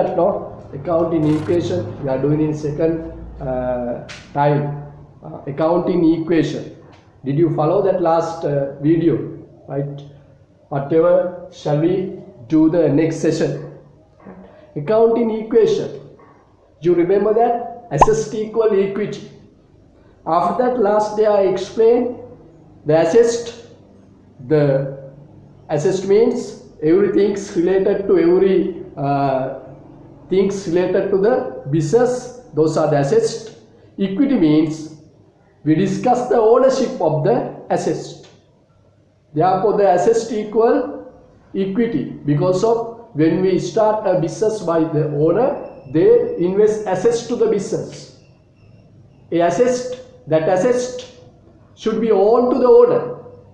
That no? Accounting equation we are doing in second uh, time. Uh, accounting equation. Did you follow that last uh, video? Right? Whatever shall we do the next session? Accounting equation. You remember that? Assets equal equity. After that last day I explained the assets the assets means everything related to every uh, things related to the business those are the assets. equity means we discuss the ownership of the assets. therefore the assets equal equity because of when we start a business by the owner they invest assets to the business a assets that assets should be owned to the owner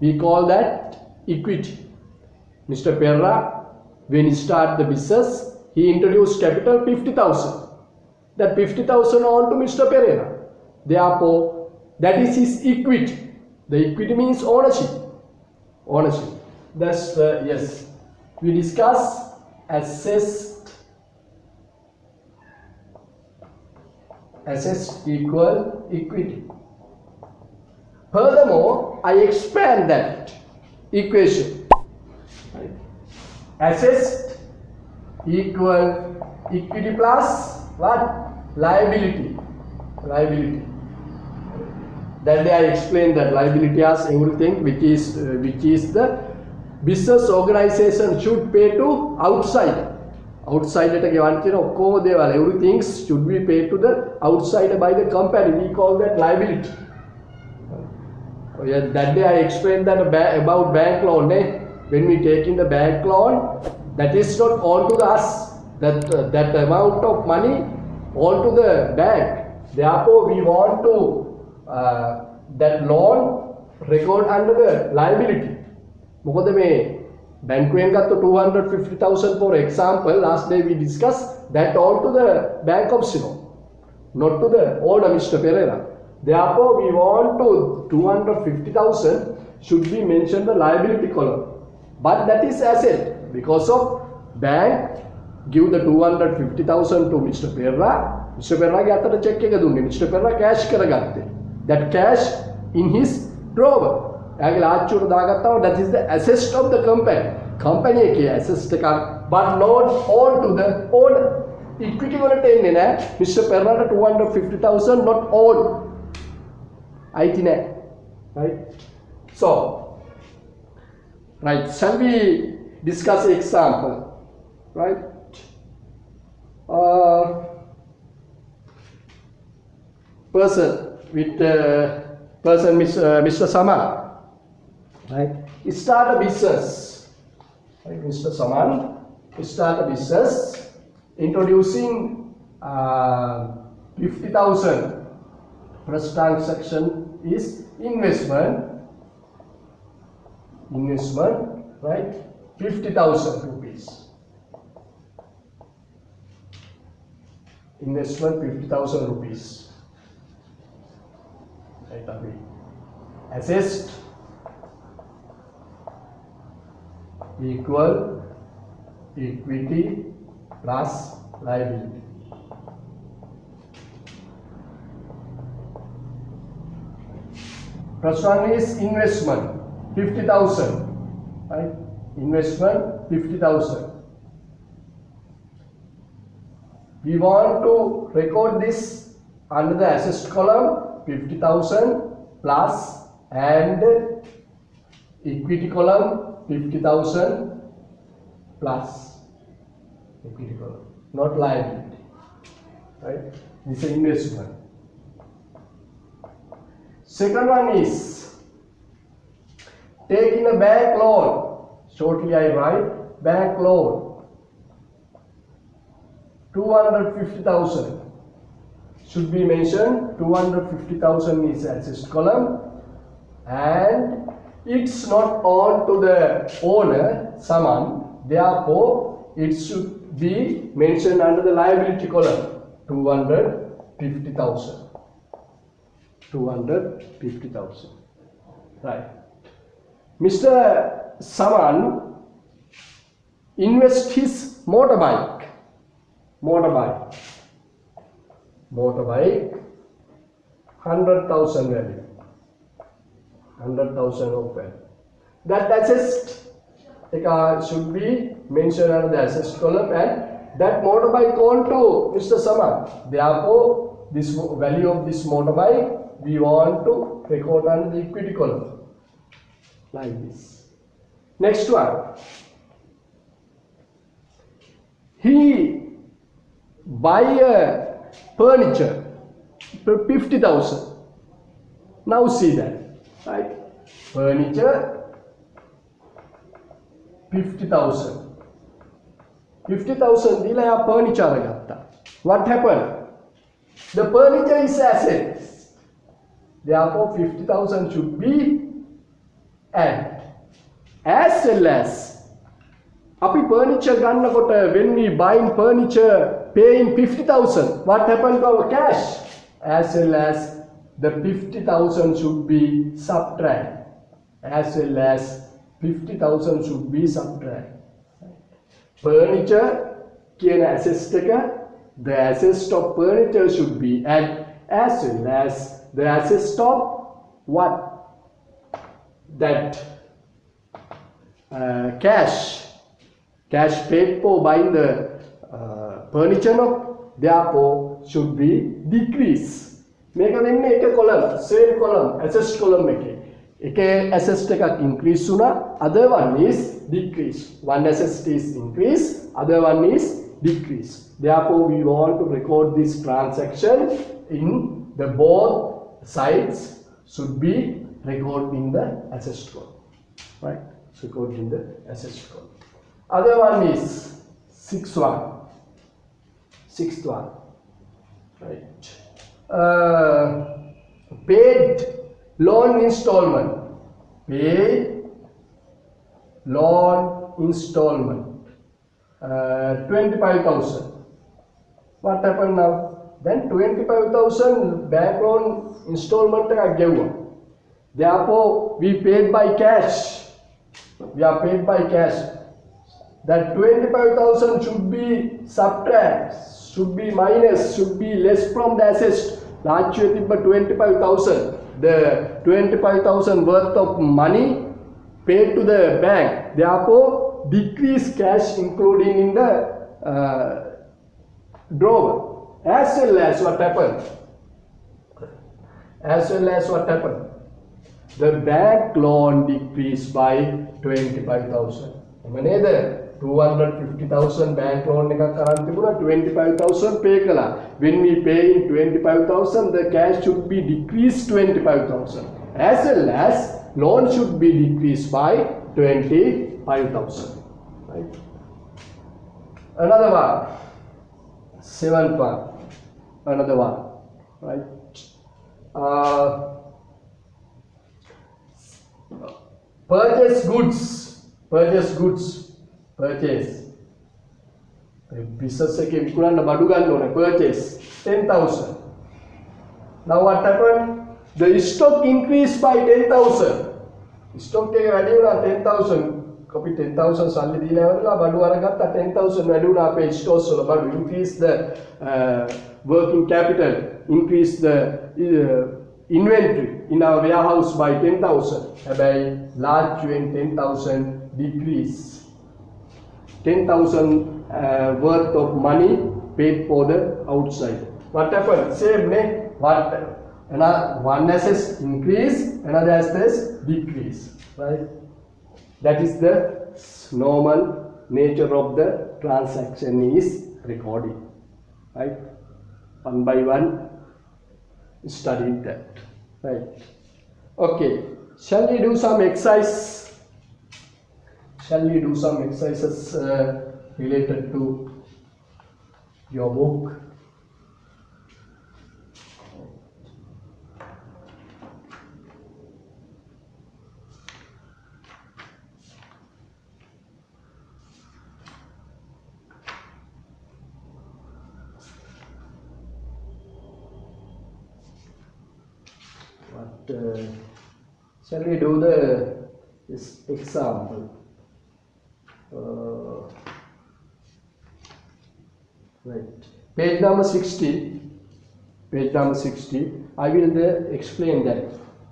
we call that equity Mr. Perra, when he started the business, he introduced capital 50,000. That 50,000 on to Mr. Pereira. Therefore, that is his equity. The equity means ownership. Ownership. That's the, uh, yes. We discuss assets, assets equal equity. Furthermore, I expand that equation assets equal equity plus what liability liability that day I explained that liability as everything which is uh, which is the business organization should pay to outside outside at a given you know co deval everything should be paid to the outside by the company we call that liability oh, yeah, that day I explained that about bank loan eh? when we take in the bank loan that is not all to us, that, uh, that amount of money all to the bank. Therefore, we want to uh, that loan record under the liability. මොකද මේ බැංකුවෙන් 250,000 for example last day we discussed that all to the bank of Ceylon not to the owner Mr. Pereira therefore we want to 250,000 should be mentioned the liability column but that is asset because of bank give the 250,000 to Mr. Perra. Mr. Perra ge athara check ekak dunne mr perra cash karagatte that cash in his drawer ಆಗಲಿ ಆಚೂರ್ದು that is the the of the company company ಕಂಪನಿಯಕ್ಕೆ asset car but not all to the own equity wala tenne na mr perra hundred 250000 not all own ಆಯ್ತಿನೇ right so right shall we discuss example right uh, person with uh, person Mr. Uh, Mr. Saman right he start a business right Mr. Saman he start a business introducing uh, 50,000 first transaction is investment investment right 50000 rupees. Investment 50000 rupees. Right away assets equal equity plus liability. First one is investment, 50,000, right? Investment, 50,000. We want to record this under the assets column, 50,000 plus and equity column, 50,000 plus equity column, not liability, right? This is investment. Second one is taking a bank loan. Shortly I write bank loan. 250,000 should be mentioned. 250,000 is assets column and it's not on to the owner, someone. Therefore, it should be mentioned under the liability column. 250,000. 250,000. Right. Mr. Saman invest his motorbike motorbike motorbike 100,000 value 100,000 of value that assessed uh, should be mentioned under the assessed column and that motorbike on to Mr. Saman therefore this value of this motorbike we want to record under the equity column like this Next one. He buy a furniture for 50,000. Now see that, right? Furniture, 50,000. 50,000 furniture घातला. What happened? The furniture is assets. Therefore, 50,000 should be an As well as අපි furniture ගන්නකොට when we buying furniture paying 50000 what happened to our cash as well as the 50000 should be subtract as well as 50000 should be subtract furniture කියන assets එක the assets of furniture should be add as well as the assets of what that uh, cash cash paid for buying the uh, furniture no therefore should be decrease මේක වෙන්නේ එක column same column assessed column එකේ එකේ assessed එකක් increase වුණා other one is decrease one assessed is increase other one is decrease therefore we want to record this transaction in the both sides should be recorded in the assessed column right Record in the SS code. Other one is sixth one, sixth one, right? Uh, paid loan installment, paid loan installment, uh, 25,000. What happened now? Then 25,000 bank loan installment I gave up. Therefore, we paid by cash We are paid by cash. that 25,000 should be subtract, should be minus, should be less from the assets. Last year තිබ්බ 25,000. The 25,000 worth of money paid to the bank. Therefore, decrease cash including in the uh, drawer. As well as what happened? As well as what happened? The bank loan decreased by 25,000. එම නේද 250,000 bank loan එකක් අරන් තිබුණා 25,000 pay කළා when we pay in 25,000 the cash should be decreased 25,000 as well as loan should be decreased by 25,000 right another one seventh one another one right uh, purchase goods purchase goods purchase business එකේ විකුණන්න බඩු ගන්න ඕනේ purchase 10000 now what happened the stock increased by 10000 stock එක වැඩි වුණා 10000 අපි 10000 සල්ලි දීලා ඉවරලා බඩු අරගත්තා 10000 වැඩි වුණා අපේ stores වල බඩු increase the uh, working capital increase the uh, inventory in our warehouse by 10000 හැබැයි large when 10000 decrease 10,000 uh, worth of money paid for the outside. What happened? Same name. What? Another one assets increase, another assets decrease. Right? That is the normal nature of the transaction is recording. Right? One by one, studied that. Right? Okay. Shall we do some exercise? shall we do some exercises uh, related to your book what uh, shall we do the this example uh, Right. Page number 60. Page number 60. I will there explain that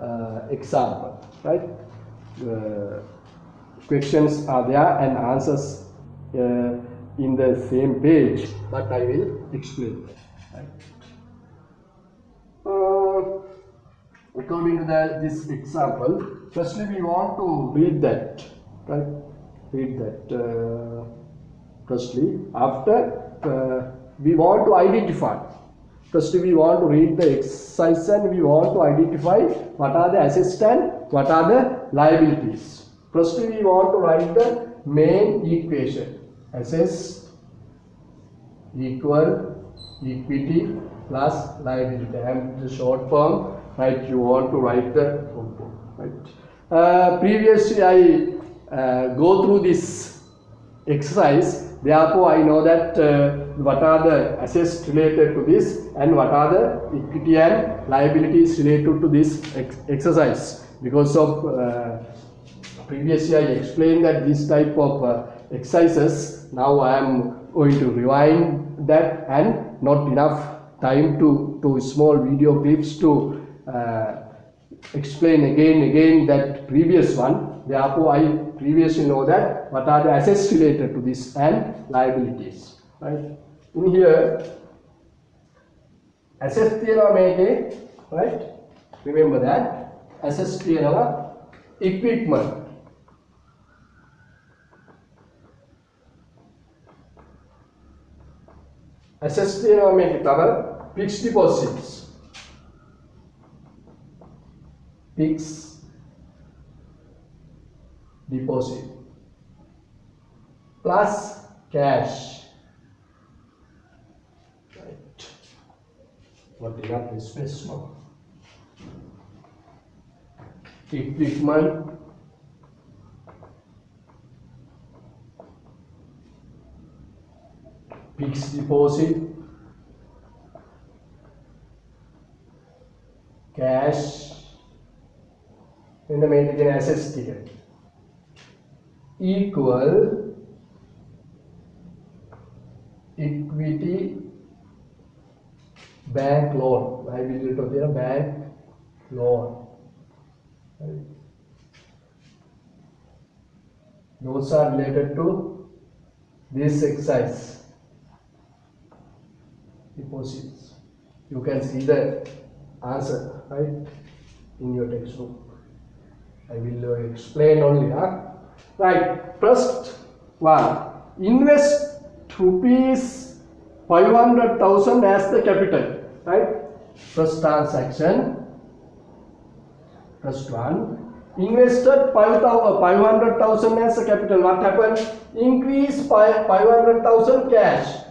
uh, example. Right. Uh, questions are there and answers uh, in the same page, but I will explain. According to the, this example, firstly we want to read that, right? Read that. Uh, firstly, after uh, we want to identify. Firstly, we want to read the exercise and we want to identify what are the assets and what are the liabilities. Firstly, we want to write the main equation. Assets equal equity plus liability. And the short form, right? You want to write the form, right? Uh, previously, I uh, go through this exercise. Therefore, I know that uh, what are the assets related to this and what are the equity and liabilities related to this ex exercise. Because of uh, previously I explained that this type of uh, exercises now I am going to rewind that and not enough time to, to small video clips to explain again again that previous one therefore I previously know that what are the assets related to this and liabilities right in here assets තියනවා මේකේ right remember that assets තියනවා equipment assets තියෙනවා මේකේ තව fixed deposits Fixed deposit plus cash. Right. What enough space now equipment fixed deposit cash in the main assets ticket equal equity bank loan. Liability to the bank loan. right? those are related to this exercise. Deposits. You can see the answer right in your textbook I will uh, explain only huh? right first one. Invest rupees 500,000 as the capital right? First transaction. First one. Invested 500,000 as a capital. What happened? Increase 500,000 cash.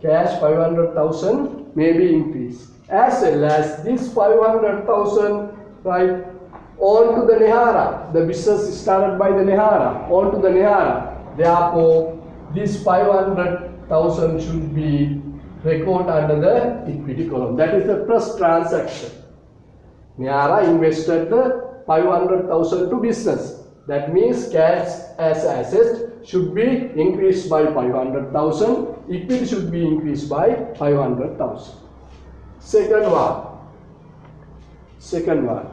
Cash 500,000 may be increased as well as this 500,000 right on to the Nehara the business started by the Nehara on to the Nehara therefore this 500,000 should be recorded under the equity column. That is the first transaction. Nehara invested the 500,000 to business. That means cash as asset should be increased by 500,000 equity should be increased by 500,000. Second one. Second one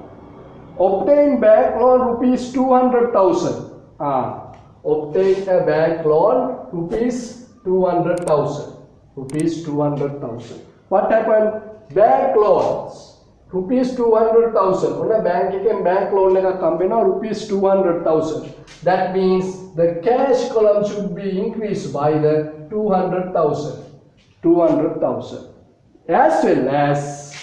obtain back loan rupees 200,000. Ah, obtain a bank loan rupees 200,000. Rupees 200,000. What happened? Bank loans. Rupees 200,000. When a bank, you bank loan like a company, rupees 200,000. That means the cash column should be increased by the 200,000. 200,000. As well as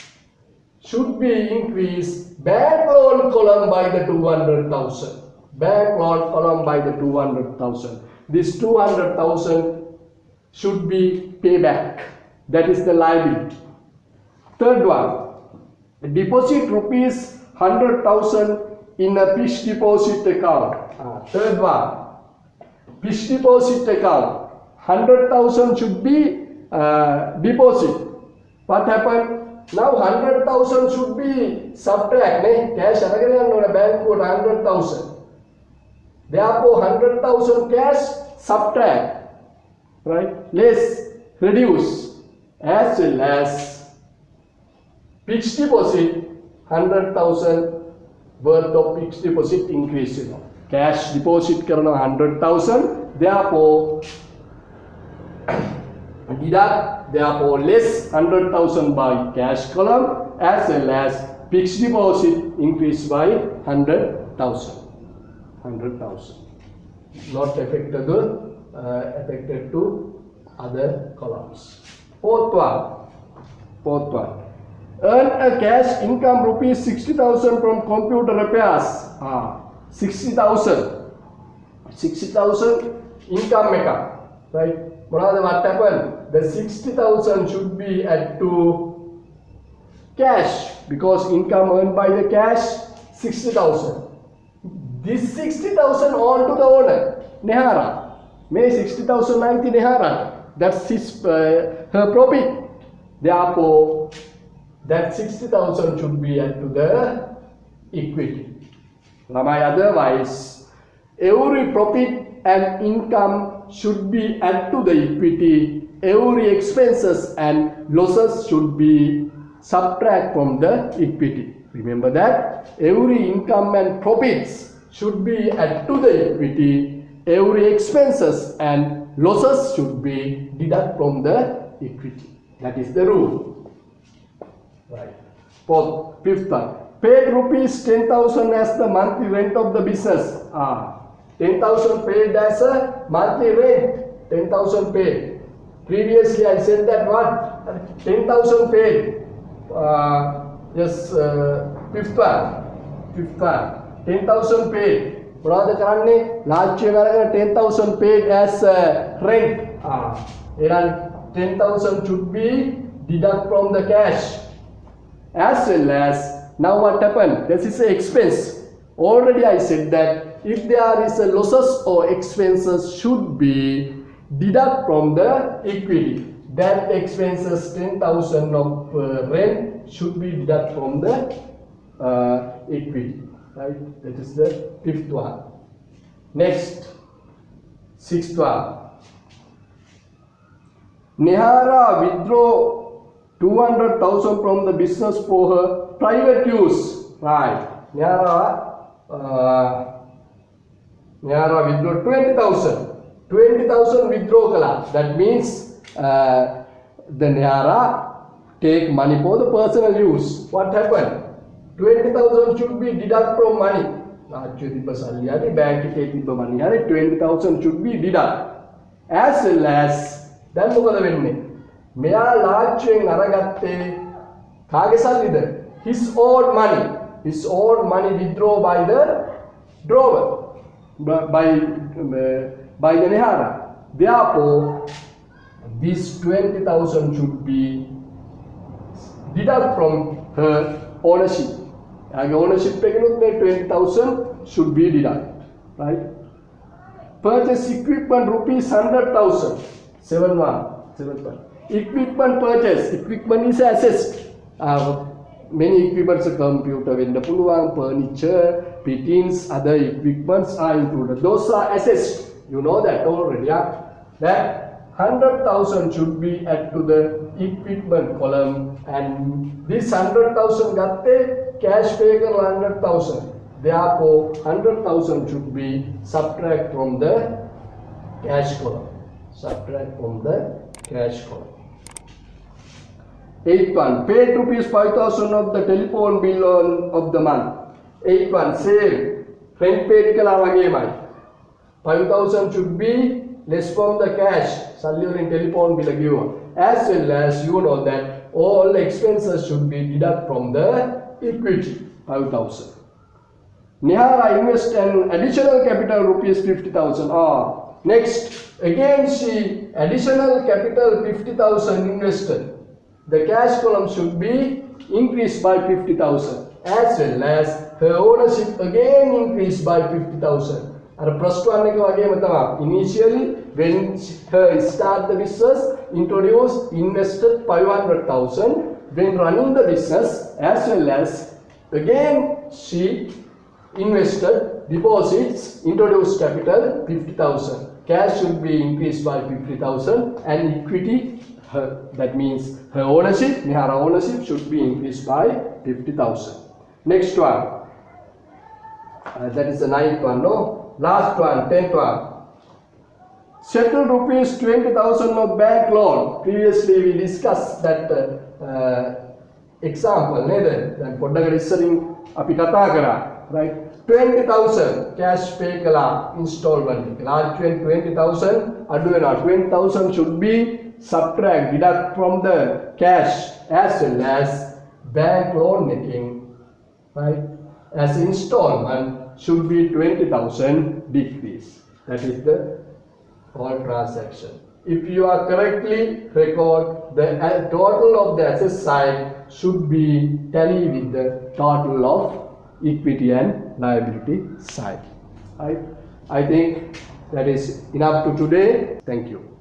should be increased bank loan column by the 200,000 bank loan column by the 200,000 this 200,000 should be payback that is the liability third one deposit rupees 100,000 in a fixed deposit account. Ah, third one, fixed deposit account. 100,000 should be uh, deposit. What happened? Now 100,000 should be subtract ne? cash aragena no bank code 100,000. Therefore 100,000 cash subtract right less reduce as well as fixed deposit 100,000 worth of fixed deposit increase you know. cash deposit karna 100,000 therefore deduct therefore less 100,000 by cash column as well as fixed deposit increased by 100,000 100,000 not affected uh, affected to other columns. Fourth one. Fourth one. Earn a cash income rupees 60000 from computer repairs. Ah 60000 60000 income එක right? Manada, what happened? The 60000 should be at to cash. Because income earned by the cash 60000 this 60000 on to the owner nehara. May 60000 naiti nehara. That's his uh, her profit. Therefore that 60000 should be at to the equity. My otherwise every profit and income should be add to the equity. Every expenses and losses should be subtract from the equity. Remember that? Every income and profits should be add to the equity. Every expenses and losses should be deduct from the equity. That is the rule. Right. Fourth, fifth one. Paid rupees 10,000 as the monthly rent of the business. Ah, 10,000 paid as a monthly rent. 10,000 paid. Previously I said that what? 10,000 paid. Uh, yes, uh, fifth one. Fifth one. 10,000 paid. මොනවද කරන්නේ ලාච්චිය කරගෙන 10000 paid as uh, rent ah එහෙනම් 10000 should be deduct from the cash as well as now what happened this is an expense already i said that if there is a losses or expenses should be deduct from the equity that expenses 10000 of uh, rent should be deduct from the uh, equity right that is the fifth one next sixth one Nehara withdraw 200,000 from the business for her private use. Right. Nehara, uh, Nehara withdraw 20,000. 20,000 withdraw kala. That means uh, the Nehara take money for the personal use. What happened? 20,000 should be deduct from money. ලාච්චුවේ තිබ්බ සල්ලි හරි bank එකේ තිබ්බ money හරි 20000 should be deduct as well as දැන් මොකද වෙන්නේ මෙයා ලාච්චුවෙන් අරගත්තේ කාගේ සල්ලිද his own money his own money withdraw by the drawer by, by Nanihara. Therefore, this 20,000 should be deducted from her ownership. And ownership payment 20,000 should be deducted, right? Purchase equipment rupees 100,000, 7 1, 7 1. Equipment purchase, equipment is assets. Uh, many equipments, computer, vendor, furniture, P-teens, other equipments are included. Those are assets. You know that already. Yeah? That 100,000 should be added to the equipment column and this 100,000 got the cash pay 100,000. Therefore, 100,000 should be subtract from the cash column. Subtract from the cash column. 8 one paid rupees 5000 of the telephone bill on, of the month 81 same front page kala wageyamai 5000 should be less from the cash cellular and telephone bill given as well as you know that all expenses should be deducted from the equity 5000 Nihara invest an additional capital rupees 50,000 or ah, next again she additional capital 50,000 invested the cash column should be increased by 50,000 as well as her ownership again increased by 50,000. අර ප්‍රස්ටුවන් එක වගේම තමයි initially when her start the business introduce invested 500,000 when running the business as well as again she invested deposits introduced capital 50,000 cash should be increased by 50,000 and equity her, that means her ownership, Nihara ownership should be increased by 50,000. Next one, uh, that is the ninth one, no? Last one, tenth one. Settle rupees 20,000 of bank loan. Previously we discussed that uh, uh, example නේද? දැන් පොඩ්ඩකට ඉස්සරින් අපි කතා කරා right 20000 cash pay කළා installment එක. large 20000 අඩු වෙනවා 20000 should be subtract deduct from the cash as well as bank loan එකෙන් right as installment should be 20000 decrease. That is the all transaction. If you are correctly record the uh, total of the asset side should be tally with the total of equity and liability side. Right? I think that is enough to today. Thank you.